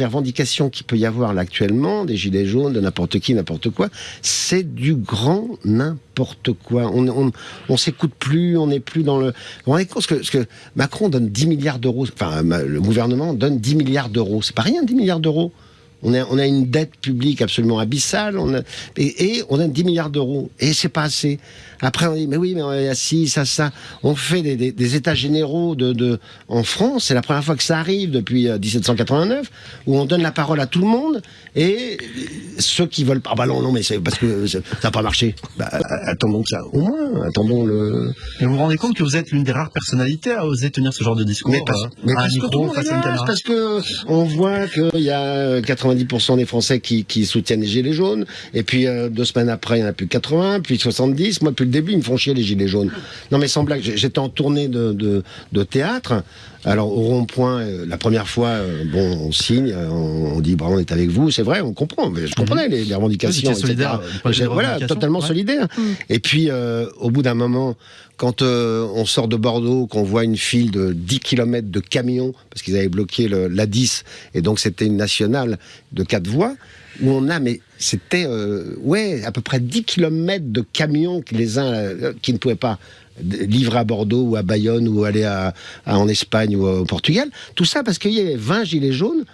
Les revendications qu'il peut y avoir actuellement, des gilets jaunes, de n'importe qui, n'importe quoi, c'est du grand n'importe quoi. On, on, on s'écoute plus, on n'est plus dans le. Rendez compte que, que Macron donne 10 milliards d'euros, enfin le gouvernement donne 10 milliards d'euros. C'est pas rien 10 milliards d'euros. On a, on a une dette publique absolument abyssale, on a, et, et, on a 10 milliards d'euros. Et c'est pas assez. Après, on dit, mais oui, mais on est assis, ça, ça. On fait des, des, des états généraux de, de, en France. C'est la première fois que ça arrive depuis 1789, où on donne la parole à tout le monde. Et ceux qui veulent pas, ah bah non, non, mais c'est parce que ça n'a pas marché. Bah, attendons que ça, au moins, attendons le. Et vous vous rendez compte que vous êtes l'une des rares personnalités à oser tenir ce genre de discours mais parce, mais parce que tout le monde est parce que on voit qu'il y a 90% des Français qui, qui, soutiennent les Gilets jaunes, et puis euh, deux semaines après, il n'y en a plus 80, puis 70. Moi, depuis le début, ils me font chier les Gilets jaunes. Non, mais sans blague, j'étais en tournée de, de, de théâtre. Alors au rond-point, euh, la première fois, euh, bon, on signe, on, on dit bravo, on est avec vous, c'est vrai, on comprend. Mais je comprenais les, les revendications, oui, solidaire, Voilà, totalement ouais. solidaire. Mmh. Et puis au bout d'un moment, quand on sort de Bordeaux, qu'on voit une file de 10 km de camions parce qu'ils avaient bloqué le, la 10 et donc c'était une nationale de quatre voies où on a, mais c'était, euh, ouais, à peu près 10 km de camions qui les uns, euh, qui ne pouvaient pas livrer à Bordeaux ou à Bayonne ou aller en Espagne ou au Portugal. Tout ça parce qu'il y avait 20 gilets jaunes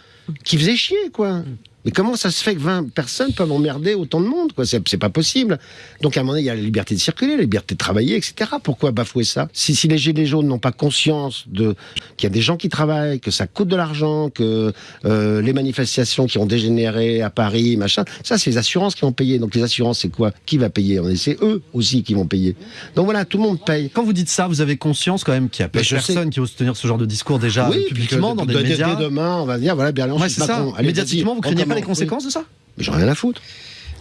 qui faisaient chier, quoi. Mais comment ça se fait que 20 personnes peuvent emmerder autant de monde quoi? C'est pas possible. Donc à un moment donné, il y a la liberté de circuler, la liberté de travailler, etc. Pourquoi bafouer ça? Si, si les gilets jaunes n'ont pas conscience de qu'il y a des gens qui travaillent, que ça coûte de l'argent, que euh, les manifestations qui ont dégénéré à Paris, machin, ça c'est les assurances qui ont payé. Donc les assurances, c'est quoi? Qui va payer? C'est eux aussi qui vont payer. Donc voilà, tout le monde paye. Quand vous dites ça, vous avez conscience quand même qu'il y a personne sais. qui ose tenir ce genre de discours déjà oui, publiquement que, dans de, des de, médias. Dès demain, on va dire voilà, Berlin, ouais, c'est ça. Médiatiquement, vous craignez pas les conséquences oui. de ça Mais j'en ai rien à foutre.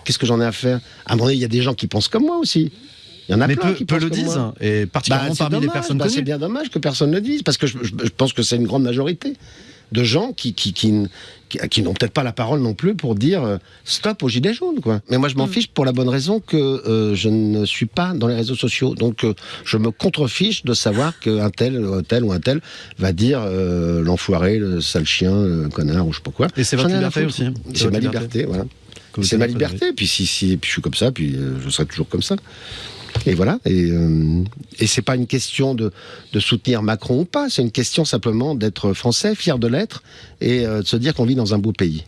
Qu'est-ce que j'en ai à faire À un moment donné, il y a des gens qui pensent comme moi aussi. Il y en a mais plein peu, qui peu le disent, moi. et particulièrement bah, parmi dommage, les personnes bah, connues. C'est bien dommage que personne ne le dise, parce que je, je, je pense que c'est une grande majorité de gens qui, qui, qui, qui, qui n'ont peut-être pas la parole non plus pour dire euh, stop aux gilets jaunes. Quoi. Mais moi, je m'en mmh. fiche pour la bonne raison que euh, je ne suis pas dans les réseaux sociaux. Donc, euh, je me contrefiche de savoir qu'un tel, un tel ou un tel va dire euh, l'enfoiré, le sale chien, le connard ou je sais pas quoi. Et c'est votre liberté aussi. C'est ma liberté, liberté voilà. C'est ma liberté. Puis si, si puis je suis comme ça, puis euh, je serai toujours comme ça. Et voilà. Et, euh, et c'est pas une question de, de, soutenir Macron ou pas. C'est une question simplement d'être français, fier de l'être, et euh, de se dire qu'on vit dans un beau pays.